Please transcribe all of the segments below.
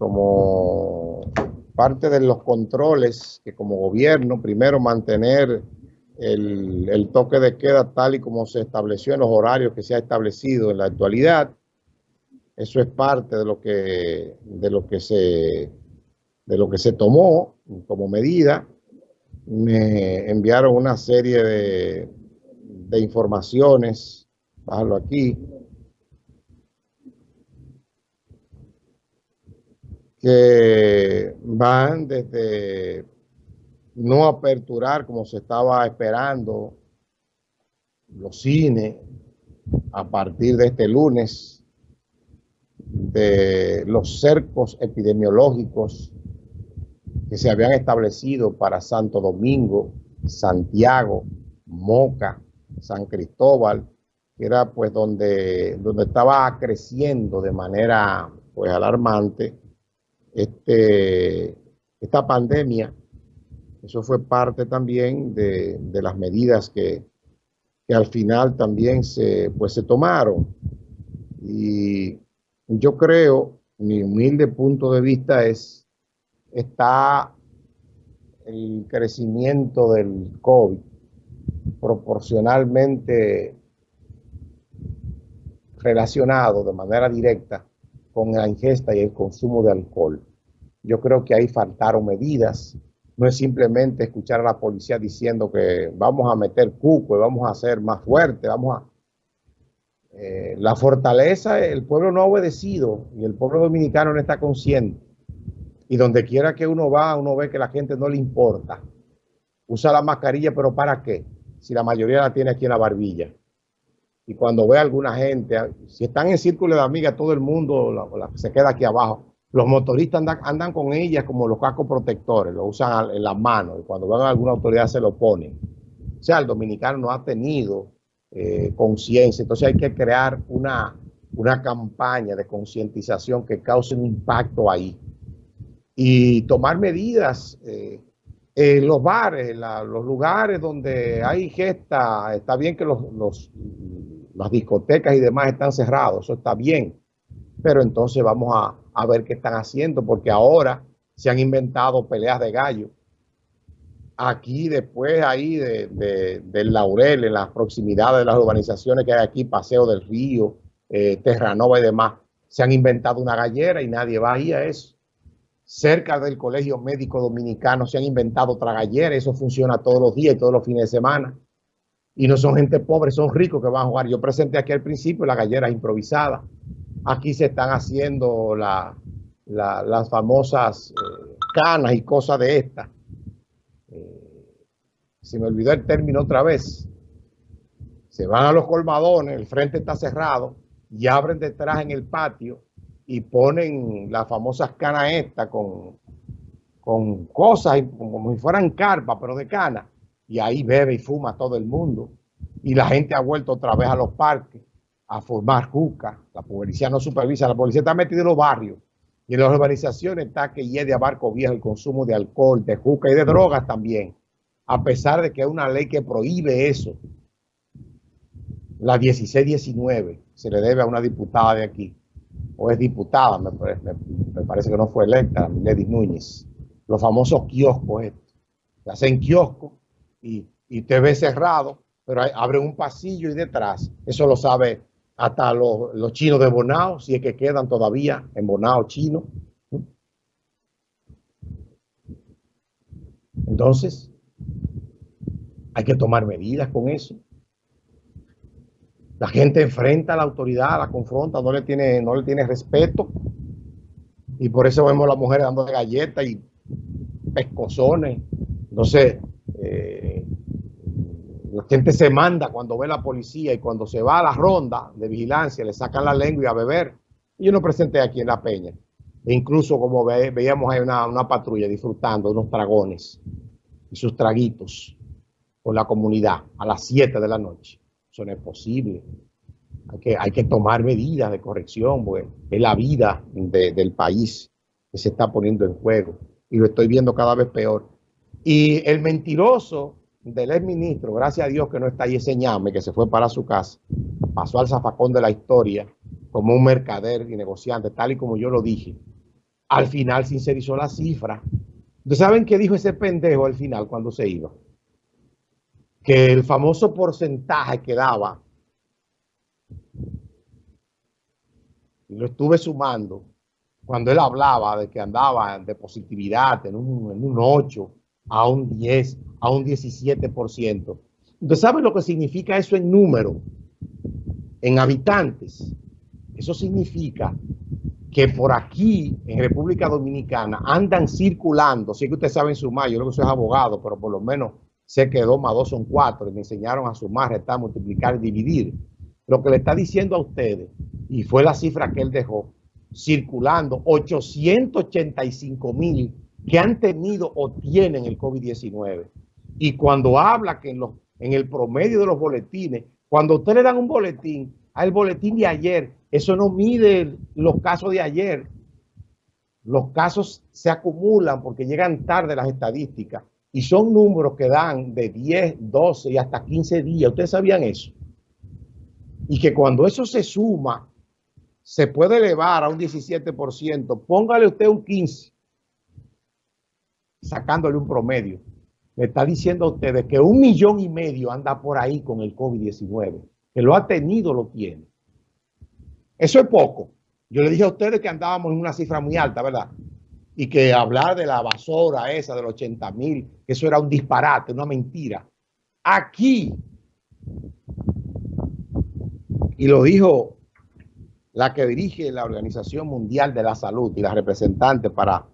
como parte de los controles que como gobierno, primero mantener el, toque de queda tal y como se estableció en los horarios que se ha establecido en la actualidad. Eso es parte de lo que, de lo que, se, de lo que se tomó como medida. Me enviaron una serie de, de informaciones, bájalo aquí, que van desde no aperturar como se estaba esperando los cines a partir de este lunes, de los cercos epidemiológicos que se habían establecido para Santo Domingo, Santiago, Moca, San Cristóbal, que era pues donde, donde estaba creciendo de manera pues alarmante este, esta pandemia, eso fue parte también de, las medidas que, al final también se, pues, se tomaron. Y yo creo, mi humilde punto de vista es, está el crecimiento del COVID proporcionalmente relacionado de manera directa con la ingesta y el consumo de alcohol. Yo creo que ahí faltaron medidas. No es simplemente escuchar a la policía diciendo que vamos a meter cuco y vamos a ser más fuerte, vamos a... Eh, la fortaleza, el pueblo no ha obedecido y el pueblo dominicano no está consciente. Y donde quiera que uno va, uno ve que la gente no le importa. Usa la mascarilla, pero ¿para qué? Si la mayoría la tiene aquí en la barbilla y cuando ve a alguna gente, si están en círculo de amigas, todo el mundo se queda aquí abajo. Los motoristas andan, con ellas como los cascos protectores, lo usan en las manos y cuando van a alguna autoridad se lo ponen. O sea, el dominicano no ha tenido eh, conciencia, entonces hay que crear una, una campaña de concientización que cause un impacto ahí. Y tomar medidas eh, en los bares, los lugares donde hay gesta, está bien que los, las discotecas y demás están cerrados, eso está bien, pero entonces vamos a, ver qué están haciendo, porque ahora se han inventado peleas de gallo. Aquí después ahí de, del Laurel, en las proximidades de las urbanizaciones que hay aquí, Paseo del Río, eh, Terranova y demás, se han inventado una gallera y nadie va ahí a eso. Cerca del Colegio Médico Dominicano se han inventado otra gallera, eso funciona todos los días y todos los fines de semana y no son gente pobre, son ricos que van a jugar. Yo presenté aquí al principio la gallera improvisada. Aquí se están haciendo las famosas eh, canas y cosas de estas. Eh, se me olvidó el término otra vez. Se van a los colmadones, el frente está cerrado y abren detrás en el patio y ponen las famosas canas estas con, con cosas como si fueran carpas, pero de cana y ahí bebe y fuma todo el mundo. Y la gente ha vuelto otra vez a los parques a formar juca. La policía no supervisa, la policía está metida en los barrios. Y en las urbanizaciones está que hiede a barco viejo el consumo de alcohol, de juca y de drogas también. A pesar de que hay una ley que prohíbe eso. La 1619 se le debe a una diputada de aquí. O es diputada, me, parece que no fue electa, Lady Núñez. Los famosos kioscos estos. Se hacen kioscos y, y te ve cerrado, pero abre un pasillo y detrás, eso lo sabe hasta los, los chinos de Bonao, si es que quedan todavía en Bonao chino. Entonces, hay que tomar medidas con eso. La gente enfrenta a la autoridad, la confronta, no le tiene, no le tiene respeto. Y por eso vemos a las mujeres dando galletas y pescozones. Entonces, la gente se manda cuando ve la policía y cuando se va a la ronda de vigilancia le sacan la lengua y a beber. Y yo no presenté aquí en La Peña. E incluso como veíamos hay una, patrulla disfrutando unos dragones y sus traguitos con la comunidad a las 7 de la noche. Eso no es posible. Hay que, tomar medidas de corrección, es la vida del país que se está poniendo en juego. Y lo estoy viendo cada vez peor. Y el mentiroso del ex ministro, gracias a Dios que no está ahí ese ñame, que se fue para su casa, pasó al zafacón de la historia como un mercader y negociante, tal y como yo lo dije. al final sincerizó la cifra. ¿Ustedes saben qué dijo ese pendejo al final cuando se iba? Que el famoso porcentaje que daba, y lo estuve sumando, cuando él hablaba de que andaba de positividad en un, en un 8 a un 10, a un 17%. ¿Ustedes saben lo que significa eso en número? En habitantes. Eso significa que por aquí, en República Dominicana, andan circulando, sí que ustedes saben sumar, yo creo que soy abogado, pero por lo menos sé que dos más dos son cuatro, y me enseñaron a sumar, restar, multiplicar y dividir. Lo que le está diciendo a ustedes, y fue la cifra que él dejó, circulando 885 mil que han tenido o tienen el COVID-19. Y cuando habla que en, los, en el promedio de los boletines, cuando usted le dan un boletín, al boletín de ayer, eso no mide los casos de ayer. Los casos se acumulan porque llegan tarde las estadísticas y son números que dan de 10, 12 y hasta 15 días. ¿Ustedes sabían eso? Y que cuando eso se suma, se puede elevar a un 17%. Póngale usted un 15, sacándole un promedio. Le está diciendo a ustedes que un millón y medio anda por ahí con el COVID-19. Que lo ha tenido, lo tiene. Eso es poco. Yo le dije a ustedes que andábamos en una cifra muy alta, ¿verdad? Y que hablar de la basura esa de los 80 mil, eso era un disparate, una mentira. Aquí, y lo dijo la que dirige la Organización Mundial de la Salud y la representante para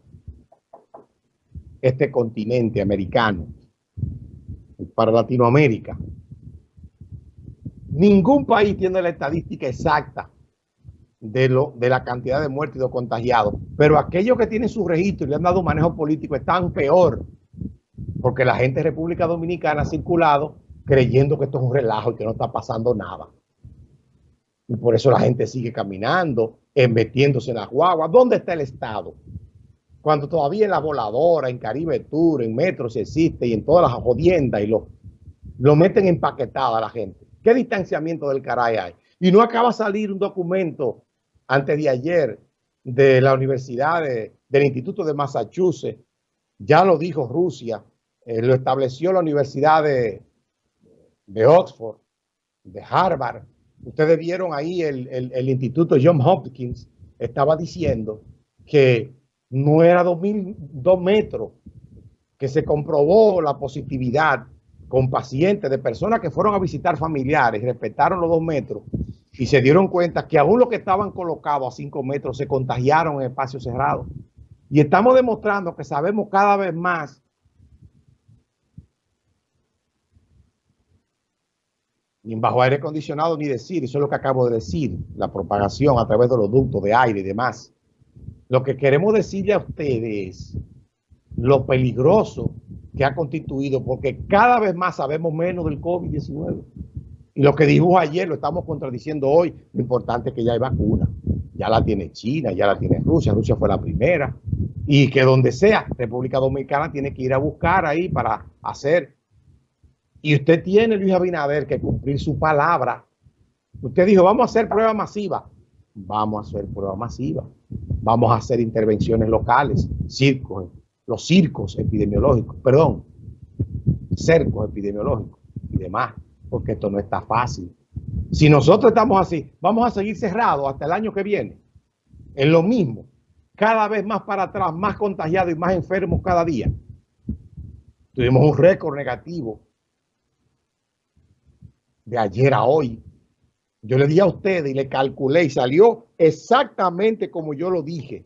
este continente americano, para Latinoamérica. Ningún país tiene la estadística exacta de, lo, de la cantidad de muertos y de contagiados. Pero aquellos que tienen su registro y le han dado manejo político están peor. Porque la gente de República Dominicana ha circulado creyendo que esto es un relajo y que no está pasando nada. Y por eso la gente sigue caminando, metiéndose en las guaguas. ¿Dónde está el Estado? Cuando todavía en la voladora, en Caribe Tour, en Metro si existe y en todas las jodiendas y lo, meten empaquetada a la gente. ¿Qué distanciamiento del caray hay? Y no acaba de salir un documento antes de ayer de la Universidad del Instituto de Massachusetts, ya lo dijo Rusia, eh, lo estableció la Universidad de, de, Oxford, de Harvard. Ustedes vieron ahí el, el Instituto John Hopkins, estaba diciendo que no era dos, mil, dos metros, que se comprobó la positividad con pacientes de personas que fueron a visitar familiares, respetaron los dos metros y se dieron cuenta que aún los que estaban colocados a cinco metros se contagiaron en espacios cerrados. Y estamos demostrando que sabemos cada vez más ni bajo aire acondicionado ni decir, eso es lo que acabo de decir, la propagación a través de los ductos de aire y demás. Lo que queremos decirle a ustedes lo peligroso que ha constituido, porque cada vez más sabemos menos del COVID-19. Y lo que dijo ayer lo estamos contradiciendo hoy. Lo importante es que ya hay vacuna. Ya la tiene China, ya la tiene Rusia. Rusia fue la primera. Y que donde sea, República Dominicana tiene que ir a buscar ahí para hacer. Y usted tiene, Luis Abinader, que cumplir su palabra. Usted dijo, vamos a hacer prueba masiva. Vamos a hacer prueba masiva. Vamos a hacer intervenciones locales, circos, los circos epidemiológicos, perdón, cercos epidemiológicos y demás porque esto no está fácil. Si nosotros estamos así, vamos a seguir cerrados hasta el año que viene. Es lo mismo. Cada vez más para atrás, más contagiados y más enfermos cada día. Tuvimos un récord negativo de ayer a hoy. Yo le di a ustedes y le calculé y salió exactamente como yo lo dije.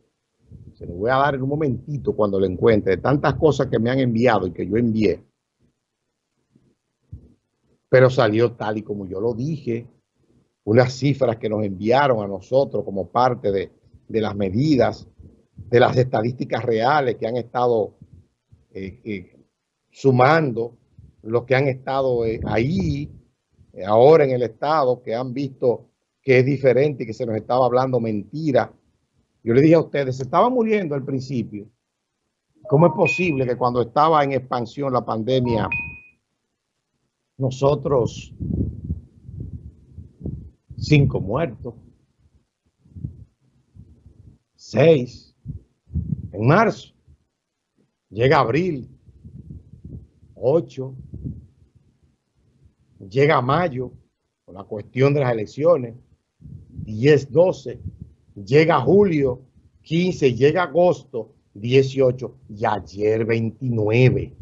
Se lo voy a dar en un momentito cuando lo encuentre. De tantas cosas que me han enviado y que yo envié pero salió tal y como yo lo dije, unas cifras que nos enviaron a nosotros como parte de, las medidas, de las estadísticas reales que han estado eh, eh, sumando, los que han estado eh, ahí, ahora en el Estado, que han visto que es diferente y que se nos estaba hablando mentira. Yo le dije a ustedes, se estaba muriendo al principio. ¿Cómo es posible que cuando estaba en expansión la pandemia nosotros cinco muertos, seis, en marzo. Llega abril, 8. Llega mayo, con la cuestión de las elecciones, 10, 12. Llega julio, 15. Llega agosto, 18. Y ayer, 29.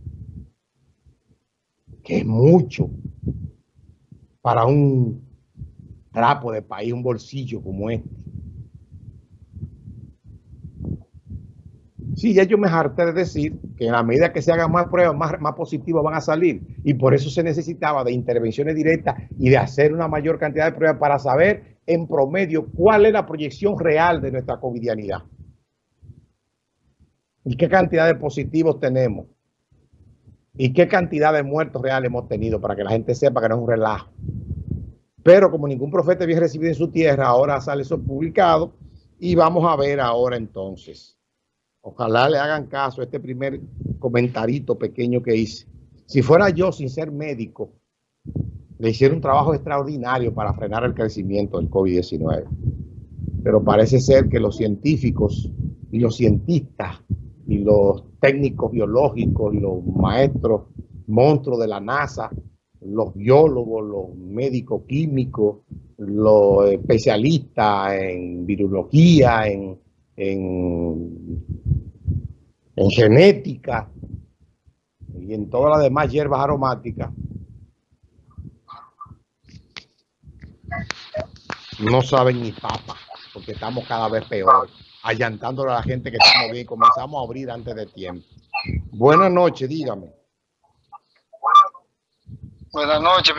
Que es mucho para un trapo de país, un bolsillo como este. Sí, ya yo me harté de decir que en la medida que se hagan más pruebas, más, más positivas van a salir. Y por eso se necesitaba de intervenciones directas y de hacer una mayor cantidad de pruebas para saber en promedio cuál es la proyección real de nuestra covidianidad. Y qué cantidad de positivos tenemos. Y qué cantidad de muertos reales hemos tenido para que la gente sepa que no es un relajo. Pero como ningún profeta había recibido en su tierra, ahora sale eso publicado y vamos a ver ahora entonces. Ojalá le hagan caso a este primer comentarito pequeño que hice. Si fuera yo, sin ser médico, le hiciera un trabajo extraordinario para frenar el crecimiento del COVID-19. Pero parece ser que los científicos y los cientistas y los técnicos biológicos, los maestros, monstruos de la NASA, los biólogos, los médicos químicos, los especialistas en virología, en en genética y en todas las demás hierbas aromáticas, no saben ni papa, porque estamos cada vez peor, allantándole a la gente que estamos bien, comenzamos a abrir antes de tiempo. Buenas noches, dígame. Buenas noches,